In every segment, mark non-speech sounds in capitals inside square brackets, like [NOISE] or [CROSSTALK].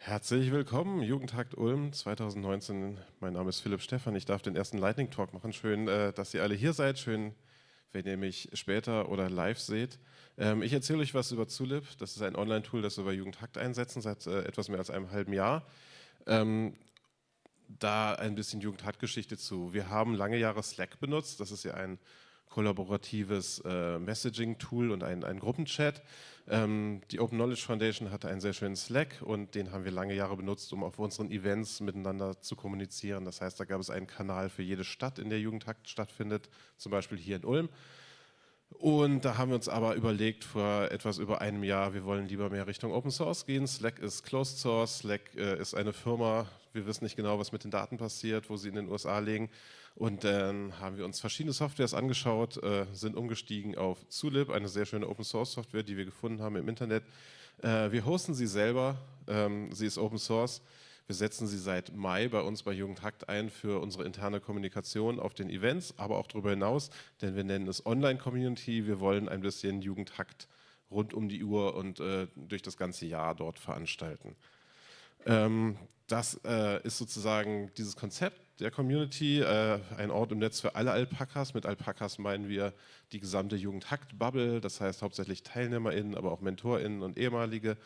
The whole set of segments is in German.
Herzlich willkommen, Jugendtakt Ulm 2019. Mein Name ist Philipp Stephan. Ich darf den ersten Lightning Talk machen. Schön, äh, dass ihr alle hier seid. Schön, wenn ihr mich später oder live seht. Ähm, ich erzähle euch was über Zulip. Das ist ein Online-Tool, das wir bei Jugendhakt einsetzen seit äh, etwas mehr als einem halben Jahr. Ähm, da ein bisschen Jugendhakt-Geschichte zu. Wir haben lange Jahre Slack benutzt. Das ist ja ein kollaboratives äh, Messaging-Tool und ein, ein Gruppenchat. Ähm, die Open Knowledge Foundation hatte einen sehr schönen Slack und den haben wir lange Jahre benutzt, um auf unseren Events miteinander zu kommunizieren. Das heißt, da gab es einen Kanal für jede Stadt, in der Jugendhakt stattfindet, zum Beispiel hier in Ulm. Und da haben wir uns aber überlegt vor etwas über einem Jahr, wir wollen lieber mehr Richtung Open Source gehen. Slack ist Closed Source, Slack äh, ist eine Firma, wir wissen nicht genau, was mit den Daten passiert, wo sie in den USA liegen. Und dann haben wir uns verschiedene Softwares angeschaut, äh, sind umgestiegen auf Zulib, eine sehr schöne Open Source Software, die wir gefunden haben im Internet. Äh, wir hosten sie selber, ähm, sie ist Open Source. Wir setzen sie seit Mai bei uns bei Jugendhakt ein für unsere interne Kommunikation auf den Events, aber auch darüber hinaus, denn wir nennen es Online-Community. Wir wollen ein bisschen Jugendhakt rund um die Uhr und äh, durch das ganze Jahr dort veranstalten. Ähm, das äh, ist sozusagen dieses Konzept der Community, äh, ein Ort im Netz für alle Alpakas. Mit Alpakas meinen wir die gesamte Jugendhakt-Bubble, das heißt hauptsächlich TeilnehmerInnen, aber auch MentorInnen und ehemalige.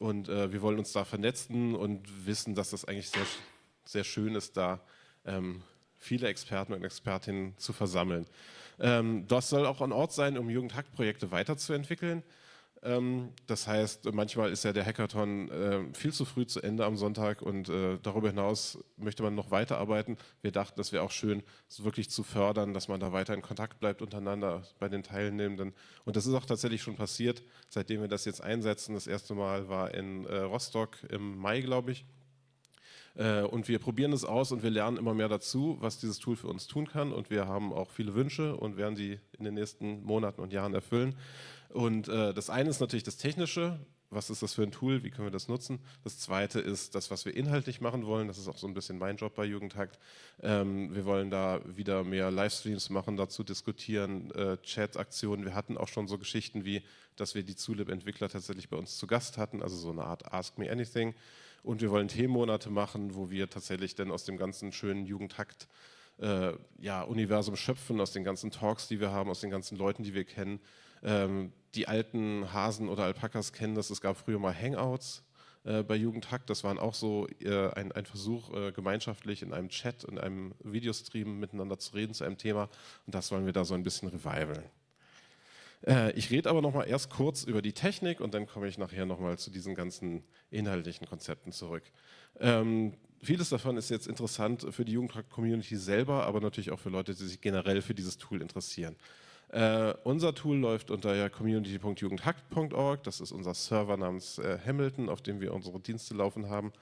Und äh, wir wollen uns da vernetzen und wissen, dass das eigentlich sehr, sehr schön ist, da ähm, viele Experten und Expertinnen zu versammeln. Ähm, das soll auch ein Ort sein, um Jugendhakt-Projekte weiterzuentwickeln. Ähm, das heißt, manchmal ist ja der Hackathon äh, viel zu früh zu Ende am Sonntag und äh, darüber hinaus möchte man noch weiterarbeiten. Wir dachten, das wäre auch schön, wirklich zu fördern, dass man da weiter in Kontakt bleibt untereinander bei den Teilnehmenden. Und das ist auch tatsächlich schon passiert, seitdem wir das jetzt einsetzen. Das erste Mal war in äh, Rostock im Mai, glaube ich. Und wir probieren es aus und wir lernen immer mehr dazu, was dieses Tool für uns tun kann. Und wir haben auch viele Wünsche und werden sie in den nächsten Monaten und Jahren erfüllen. Und äh, das eine ist natürlich das Technische, was ist das für ein Tool, wie können wir das nutzen. Das zweite ist das, was wir inhaltlich machen wollen, das ist auch so ein bisschen mein Job bei Jugendhakt. Ähm, wir wollen da wieder mehr Livestreams machen, dazu diskutieren, äh, Chat-Aktionen. Wir hatten auch schon so Geschichten wie, dass wir die Zulip-Entwickler tatsächlich bei uns zu Gast hatten, also so eine Art Ask Me Anything. Und wir wollen Themenmonate machen, wo wir tatsächlich dann aus dem ganzen schönen Jugendhakt äh, ja, Universum schöpfen, aus den ganzen Talks, die wir haben, aus den ganzen Leuten, die wir kennen, ähm, die alten Hasen oder Alpakas kennen das, es gab früher mal Hangouts äh, bei Jugendhack, das waren auch so äh, ein, ein, Versuch, äh, gemeinschaftlich in einem Chat, in einem Videostream miteinander zu reden zu einem Thema und das wollen wir da so ein bisschen revivalen. Äh, ich rede aber noch mal erst kurz über die Technik und dann komme ich nachher noch mal zu diesen ganzen inhaltlichen Konzepten zurück. Ähm, vieles davon ist jetzt interessant für die Jugendhack-Community selber, aber natürlich auch für Leute, die sich generell für dieses Tool interessieren. Äh, unser Tool läuft unter community.jugendhackt.org. Das ist unser Server namens äh, Hamilton, auf dem wir unsere Dienste laufen haben.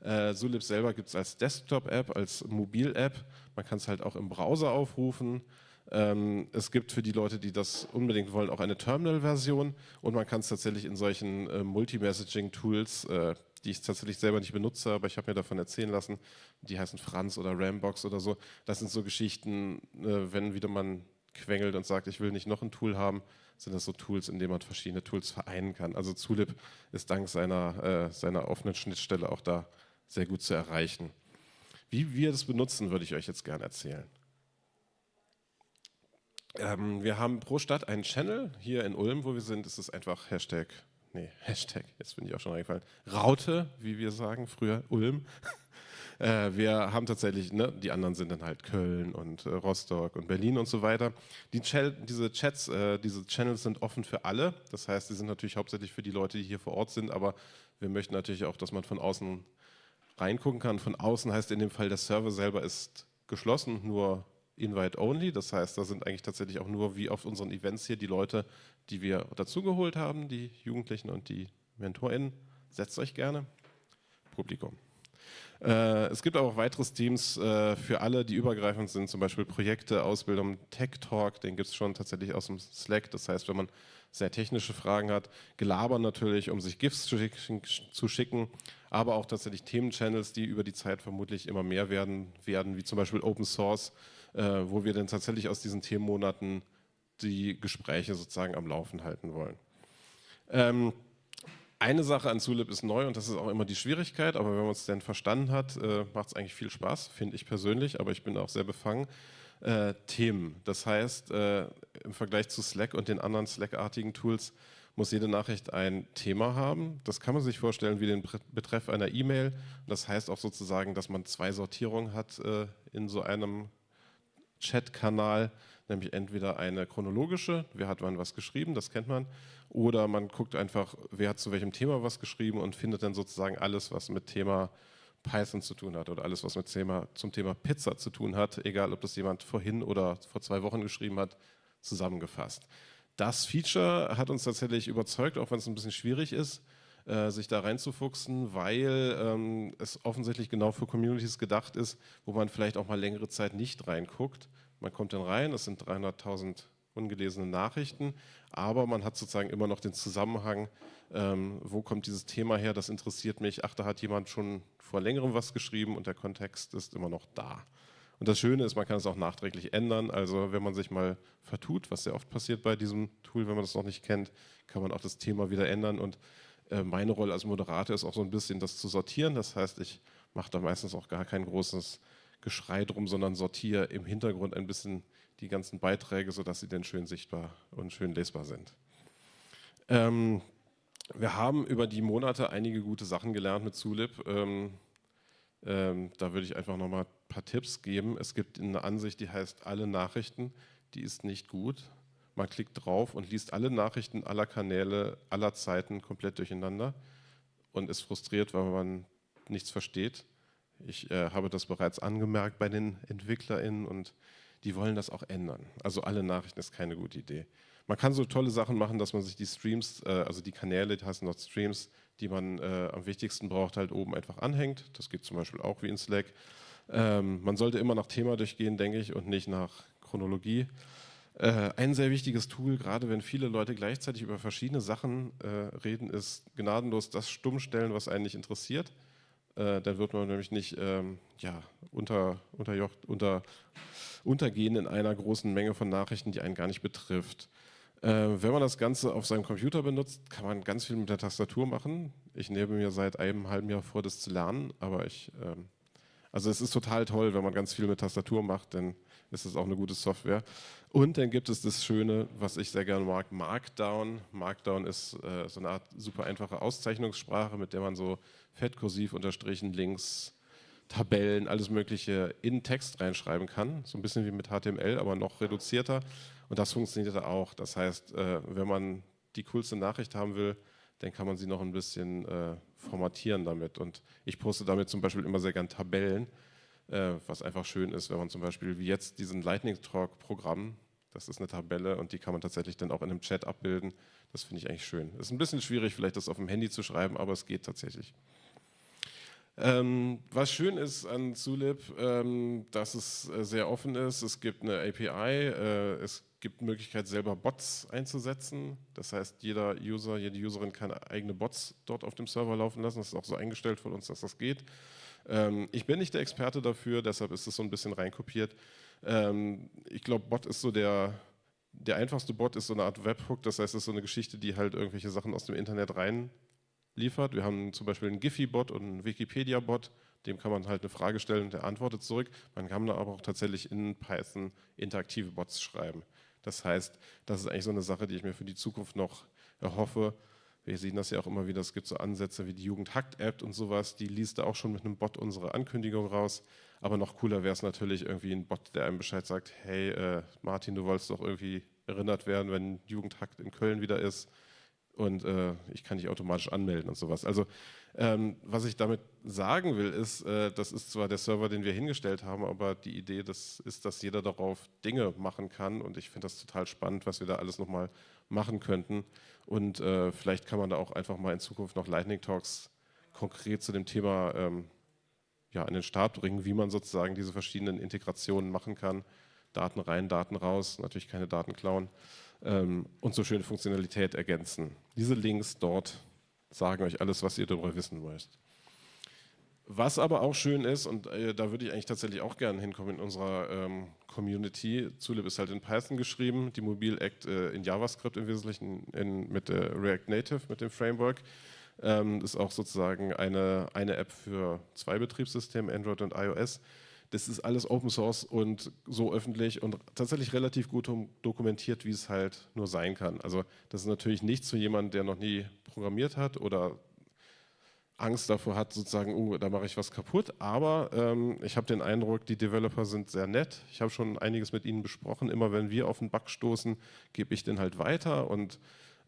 Äh, Zulip selber gibt es als Desktop-App, als Mobil-App. Man kann es halt auch im Browser aufrufen. Ähm, es gibt für die Leute, die das unbedingt wollen, auch eine Terminal-Version und man kann es tatsächlich in solchen äh, Multi-Messaging-Tools, äh, die ich tatsächlich selber nicht benutze, aber ich habe mir davon erzählen lassen, die heißen Franz oder Rambox oder so. Das sind so Geschichten, äh, wenn wieder man quengelt und sagt, ich will nicht noch ein Tool haben, sind das so Tools, in denen man verschiedene Tools vereinen kann. Also Zulip ist dank seiner, äh, seiner offenen Schnittstelle auch da sehr gut zu erreichen. Wie wir das benutzen, würde ich euch jetzt gerne erzählen. Ähm, wir haben pro Stadt einen Channel. Hier in Ulm, wo wir sind, ist es einfach Hashtag, nee, Hashtag, jetzt bin ich auch schon eingefallen, Raute, wie wir sagen, früher Ulm. [LAUGHS] Äh, wir haben tatsächlich, ne, die anderen sind dann halt Köln und äh, Rostock und Berlin und so weiter. Die diese Chats, äh, diese Channels sind offen für alle. Das heißt, sie sind natürlich hauptsächlich für die Leute, die hier vor Ort sind, aber wir möchten natürlich auch, dass man von außen reingucken kann. Von außen heißt in dem Fall, der Server selber ist geschlossen, nur Invite-Only. Das heißt, da sind eigentlich tatsächlich auch nur wie auf unseren Events hier die Leute, die wir dazugeholt haben, die Jugendlichen und die MentorInnen. Setzt euch gerne. Publikum. Äh, es gibt aber auch weitere Teams äh, für alle, die übergreifend sind, zum Beispiel Projekte, Ausbildung, Tech Talk, den gibt es schon tatsächlich aus dem Slack. Das heißt, wenn man sehr technische Fragen hat, Gelaber natürlich, um sich GIFs zu schicken, zu schicken, aber auch tatsächlich Themenchannels, die über die Zeit vermutlich immer mehr werden, werden wie zum Beispiel Open Source, äh, wo wir dann tatsächlich aus diesen Themenmonaten die Gespräche sozusagen am Laufen halten wollen. Ähm, Eine Sache an Zulip ist neu und das ist auch immer die Schwierigkeit, aber wenn man es denn verstanden hat, äh, macht es eigentlich viel Spaß, finde ich persönlich, aber ich bin auch sehr befangen. Äh, Themen. Das heißt, äh, im Vergleich zu Slack und den anderen Slack-artigen Tools muss jede Nachricht ein Thema haben. Das kann man sich vorstellen wie den Betreff einer E-Mail. Das heißt auch sozusagen, dass man zwei Sortierungen hat äh, in so einem Chat-Kanal, nämlich entweder eine chronologische, wer hat wann was geschrieben, das kennt man, oder man guckt einfach, wer hat zu welchem Thema was geschrieben und findet dann sozusagen alles, was mit Thema Python zu tun hat oder alles, was mit Thema, zum Thema Pizza zu tun hat, egal ob das jemand vorhin oder vor zwei Wochen geschrieben hat, zusammengefasst. Das Feature hat uns tatsächlich überzeugt, auch wenn es ein bisschen schwierig ist, äh, sich da reinzufuchsen, weil ähm, es offensichtlich genau für Communities gedacht ist, wo man vielleicht auch mal längere Zeit nicht reinguckt. Man kommt dann rein, es sind 300.000 ungelesene Nachrichten, aber man hat sozusagen immer noch den Zusammenhang, ähm, wo kommt dieses Thema her, das interessiert mich, ach, da hat jemand schon vor längerem was geschrieben und der Kontext ist immer noch da. Und das Schöne ist, man kann es auch nachträglich ändern, also wenn man sich mal vertut, was sehr oft passiert bei diesem Tool, wenn man das noch nicht kennt, kann man auch das Thema wieder ändern und meine Rolle als Moderator ist auch so ein bisschen das zu sortieren, das heißt, ich mache da meistens auch gar kein großes Geschrei drum, sondern sortiere im Hintergrund ein bisschen die ganzen Beiträge, sodass sie dann schön sichtbar und schön lesbar sind. Ähm, wir haben über die Monate einige gute Sachen gelernt mit Zulip. Ähm, ähm, da würde ich einfach nochmal ein paar Tipps geben. Es gibt eine Ansicht, die heißt alle Nachrichten. Die ist nicht gut. Man klickt drauf und liest alle Nachrichten aller Kanäle, aller Zeiten komplett durcheinander und ist frustriert, weil man nichts versteht. Ich äh, habe das bereits angemerkt bei den EntwicklerInnen und die wollen das auch ändern. Also alle Nachrichten ist keine gute Idee. Man kann so tolle Sachen machen, dass man sich die Streams, äh, also die Kanäle, die heißen dort Streams, die man äh, am wichtigsten braucht, halt oben einfach anhängt. Das geht zum Beispiel auch wie in Slack. Ähm, man sollte immer nach Thema durchgehen, denke ich, und nicht nach Chronologie. Äh, ein sehr wichtiges Tool, gerade wenn viele Leute gleichzeitig über verschiedene Sachen äh, reden, ist gnadenlos das Stummstellen, was einen nicht interessiert. Äh, dann wird man nämlich nicht ähm, ja, unter, unterjocht, unter, untergehen in einer großen Menge von Nachrichten, die einen gar nicht betrifft. Äh, wenn man das Ganze auf seinem Computer benutzt, kann man ganz viel mit der Tastatur machen. Ich nehme mir seit einem halben Jahr vor, das zu lernen, aber ich, ähm, also es ist total toll, wenn man ganz viel mit Tastatur macht, denn ist es auch eine gute Software. Und dann gibt es das Schöne, was ich sehr gerne mag, Markdown. Markdown ist äh, so eine Art super einfache Auszeichnungssprache, mit der man so fett, kursiv, unterstrichen, links, Tabellen, alles Mögliche in Text reinschreiben kann. So ein bisschen wie mit HTML, aber noch reduzierter. Und das funktioniert auch. Das heißt, äh, wenn man die coolste Nachricht haben will, dann kann man sie noch ein bisschen äh, formatieren damit. Und ich poste damit zum Beispiel immer sehr gern Tabellen, äh, was einfach schön ist, wenn man zum Beispiel wie jetzt diesen Lightning Talk Programm, das ist eine Tabelle und die kann man tatsächlich dann auch in einem Chat abbilden. Das finde ich eigentlich schön. Ist ein bisschen schwierig, vielleicht das auf dem Handy zu schreiben, aber es geht tatsächlich. Ähm, was schön ist an Zulip, ähm, dass es äh, sehr offen ist. Es gibt eine API, äh, es gibt die Möglichkeit, selber Bots einzusetzen. Das heißt, jeder User, jede Userin kann eigene Bots dort auf dem Server laufen lassen. Das ist auch so eingestellt von uns, dass das geht. Ähm, ich bin nicht der Experte dafür, deshalb ist es so ein bisschen reinkopiert. Ähm, ich glaube, Bot ist so der, der einfachste Bot ist so eine Art Webhook, das heißt, es ist so eine Geschichte, die halt irgendwelche Sachen aus dem Internet rein liefert. Wir haben zum Beispiel einen Giphy-Bot und einen Wikipedia-Bot, dem kann man halt eine Frage stellen und der antwortet zurück. Man kann da aber auch tatsächlich in Python interaktive Bots schreiben. Das heißt, das ist eigentlich so eine Sache, die ich mir für die Zukunft noch erhoffe. Wir sehen das ja auch immer wieder, es gibt so Ansätze wie die Jugend-Hackt-App und sowas, die liest da auch schon mit einem Bot unsere Ankündigung raus. Aber noch cooler wäre es natürlich irgendwie ein Bot, der einem Bescheid sagt, hey äh, Martin, du wolltest doch irgendwie erinnert werden, wenn Jugendhackt in Köln wieder ist und äh, ich kann dich automatisch anmelden und sowas. Also ähm, was ich damit sagen will, ist, äh, das ist zwar der Server, den wir hingestellt haben, aber die Idee das ist, dass jeder darauf Dinge machen kann und ich finde das total spannend, was wir da alles nochmal machen könnten und äh, vielleicht kann man da auch einfach mal in Zukunft noch Lightning Talks konkret zu dem Thema ähm, ja, an den Start bringen, wie man sozusagen diese verschiedenen Integrationen machen kann. Daten rein, Daten raus, natürlich keine Daten klauen ähm, und so schöne Funktionalität ergänzen. Diese Links dort sagen euch alles, was ihr darüber wissen müsst. Was aber auch schön ist, und äh, da würde ich eigentlich tatsächlich auch gerne hinkommen in unserer ähm, Community, Zulip ist halt in Python geschrieben, die Mobil Act äh, in JavaScript im Wesentlichen in, mit äh, React Native, mit dem Framework. Ähm, ist auch sozusagen eine, eine App für zwei Betriebssysteme, Android und iOS. Das ist alles Open Source und so öffentlich und tatsächlich relativ gut dokumentiert, wie es halt nur sein kann. Also das ist natürlich nichts für jemanden, der noch nie programmiert hat oder Angst davor hat, sozusagen, oh, da mache ich was kaputt. Aber ähm, ich habe den Eindruck, die Developer sind sehr nett. Ich habe schon einiges mit ihnen besprochen. Immer wenn wir auf einen Bug stoßen, gebe ich den halt weiter und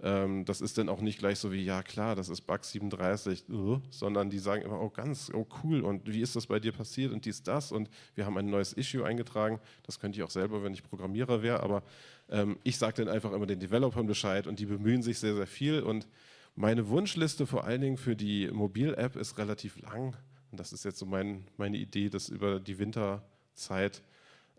ähm, das ist dann auch nicht gleich so wie, ja klar, das ist Bug 37, uh, sondern die sagen immer, oh ganz, oh cool und wie ist das bei dir passiert und dies, das und wir haben ein neues Issue eingetragen. Das könnte ich auch selber, wenn ich Programmierer wäre, aber ähm, ich sage dann einfach immer den Developern Bescheid und die bemühen sich sehr, sehr viel und meine Wunschliste vor allen Dingen für die Mobil-App ist relativ lang. Und das ist jetzt so mein, meine Idee, das über die Winterzeit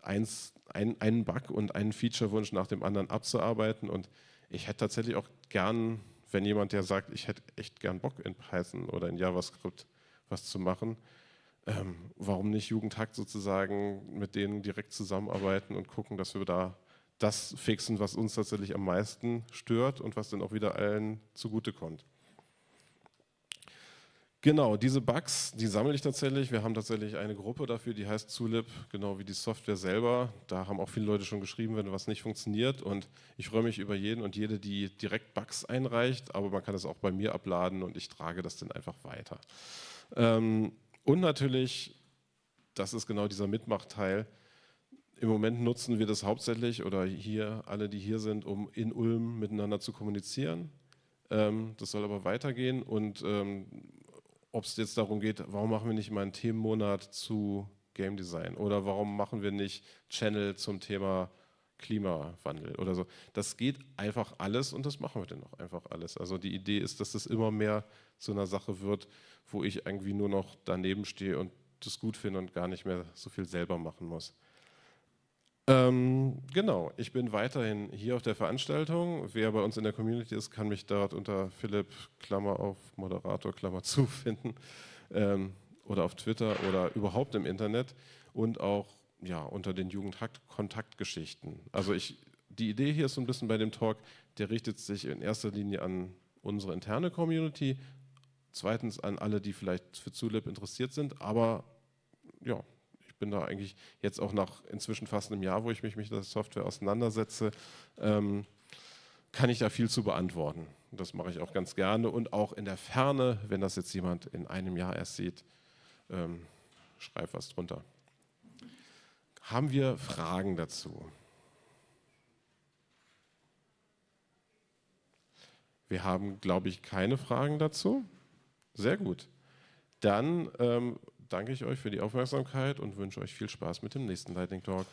eins, ein, einen Bug und einen Feature-Wunsch nach dem anderen abzuarbeiten. Und ich hätte tatsächlich auch gern, wenn jemand, der sagt, ich hätte echt gern Bock in Python oder in JavaScript was zu machen, ähm, warum nicht Jugendhakt sozusagen mit denen direkt zusammenarbeiten und gucken, dass wir da das fixen, was uns tatsächlich am meisten stört und was dann auch wieder allen zugutekommt. Genau, diese Bugs, die sammle ich tatsächlich. Wir haben tatsächlich eine Gruppe dafür, die heißt Zulip, genau wie die Software selber. Da haben auch viele Leute schon geschrieben, wenn was nicht funktioniert. Und ich freue mich über jeden und jede, die direkt Bugs einreicht. Aber man kann es auch bei mir abladen und ich trage das dann einfach weiter. Ähm, und natürlich, das ist genau dieser Mitmachteil, im Moment nutzen wir das hauptsächlich oder hier alle, die hier sind, um in Ulm miteinander zu kommunizieren. Ähm, das soll aber weitergehen und ähm, ob es jetzt darum geht, warum machen wir nicht mal einen Themenmonat zu Game Design oder warum machen wir nicht Channel zum Thema Klimawandel oder so. Das geht einfach alles und das machen wir dann auch einfach alles. Also die Idee ist, dass das immer mehr zu einer Sache wird, wo ich irgendwie nur noch daneben stehe und das gut finde und gar nicht mehr so viel selber machen muss. Ähm, genau, ich bin weiterhin hier auf der Veranstaltung. Wer bei uns in der Community ist, kann mich dort unter Philipp, Klammer auf, Moderator, Klammer zu [LAUGHS] finden. Ähm, oder auf Twitter oder überhaupt im Internet und auch ja, unter den Jugendkontaktgeschichten. Also ich, die Idee hier ist so ein bisschen bei dem Talk, der richtet sich in erster Linie an unsere interne Community, zweitens an alle, die vielleicht für Zulip interessiert sind, aber ja, bin da eigentlich jetzt auch nach inzwischen fast einem Jahr, wo ich mich mit der Software auseinandersetze, ähm, kann ich da viel zu beantworten. Das mache ich auch ganz gerne und auch in der Ferne, wenn das jetzt jemand in einem Jahr erst sieht, ähm, schreib was drunter. Haben wir Fragen dazu? Wir haben, glaube ich, keine Fragen dazu. Sehr gut. Dann ähm, danke ich euch für die Aufmerksamkeit und wünsche euch viel Spaß mit dem nächsten Lightning Talk.